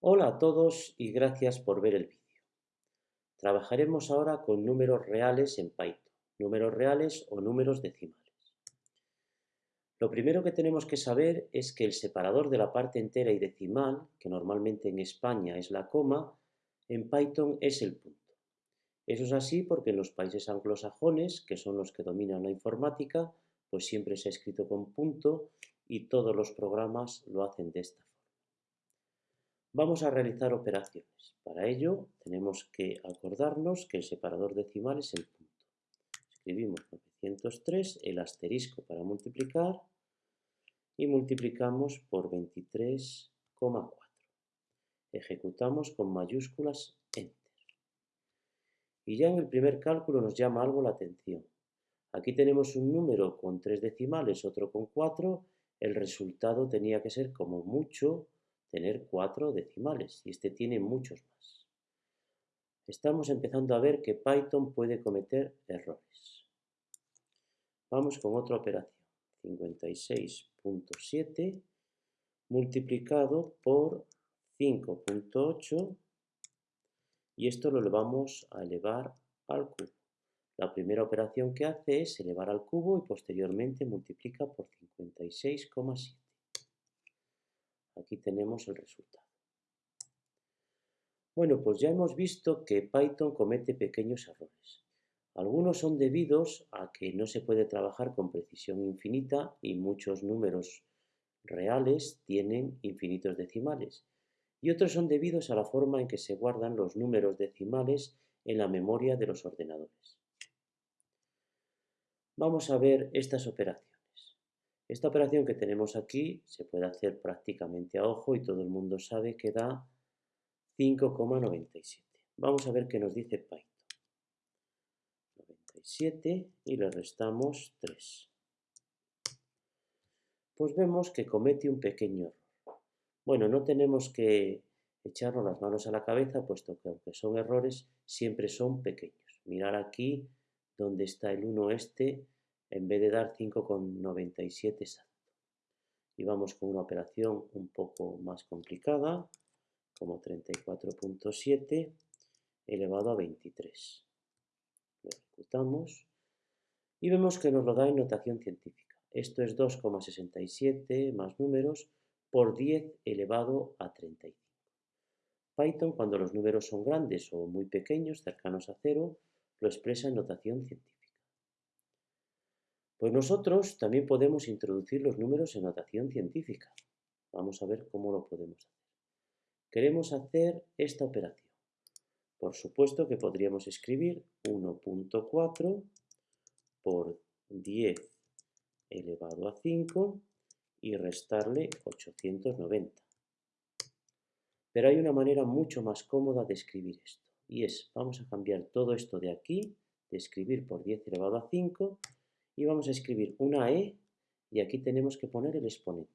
Hola a todos y gracias por ver el vídeo. Trabajaremos ahora con números reales en Python, números reales o números decimales. Lo primero que tenemos que saber es que el separador de la parte entera y decimal, que normalmente en España es la coma, en Python es el punto. Eso es así porque en los países anglosajones, que son los que dominan la informática, pues siempre se ha escrito con punto y todos los programas lo hacen de esta forma. Vamos a realizar operaciones. Para ello tenemos que acordarnos que el separador decimal es el punto. Escribimos 903, el asterisco para multiplicar y multiplicamos por 23,4. Ejecutamos con mayúsculas Enter. Y ya en el primer cálculo nos llama algo la atención. Aquí tenemos un número con tres decimales, otro con cuatro. El resultado tenía que ser como mucho tener cuatro decimales y este tiene muchos más. Estamos empezando a ver que Python puede cometer errores. Vamos con otra operación. 56.7 multiplicado por 5.8 y esto lo vamos a elevar al cubo. La primera operación que hace es elevar al cubo y posteriormente multiplica por 56,7. Aquí tenemos el resultado. Bueno, pues ya hemos visto que Python comete pequeños errores. Algunos son debidos a que no se puede trabajar con precisión infinita y muchos números reales tienen infinitos decimales. Y otros son debidos a la forma en que se guardan los números decimales en la memoria de los ordenadores. Vamos a ver estas operaciones. Esta operación que tenemos aquí se puede hacer prácticamente a ojo y todo el mundo sabe que da 5,97. Vamos a ver qué nos dice Python. 97 y le restamos 3. Pues vemos que comete un pequeño error. Bueno, no tenemos que echarnos las manos a la cabeza, puesto que aunque son errores, siempre son pequeños. Mirar aquí donde está el 1 este, en vez de dar 5,97 exacto. Y vamos con una operación un poco más complicada, como 34.7 elevado a 23. Lo ejecutamos y vemos que nos lo da en notación científica. Esto es 2,67 más números por 10 elevado a 35. Python, cuando los números son grandes o muy pequeños, cercanos a cero, lo expresa en notación científica. Pues nosotros también podemos introducir los números en notación científica. Vamos a ver cómo lo podemos hacer. Queremos hacer esta operación. Por supuesto que podríamos escribir 1.4 por 10 elevado a 5 y restarle 890. Pero hay una manera mucho más cómoda de escribir esto. Y es, vamos a cambiar todo esto de aquí, de escribir por 10 elevado a 5, y vamos a escribir una E y aquí tenemos que poner el exponente.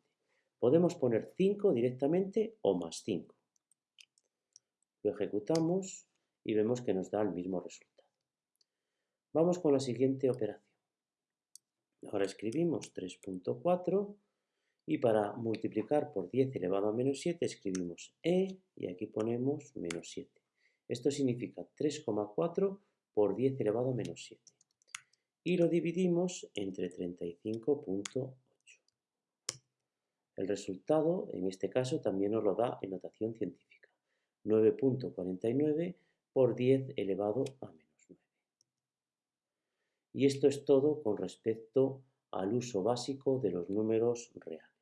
Podemos poner 5 directamente o más 5. Lo ejecutamos y vemos que nos da el mismo resultado. Vamos con la siguiente operación. Ahora escribimos 3.4 y para multiplicar por 10 elevado a menos 7 escribimos E y aquí ponemos menos 7. Esto significa 3,4 por 10 elevado a menos 7 y lo dividimos entre 35.8. El resultado, en este caso, también nos lo da en notación científica. 9.49 por 10 elevado a menos 9. Y esto es todo con respecto al uso básico de los números reales.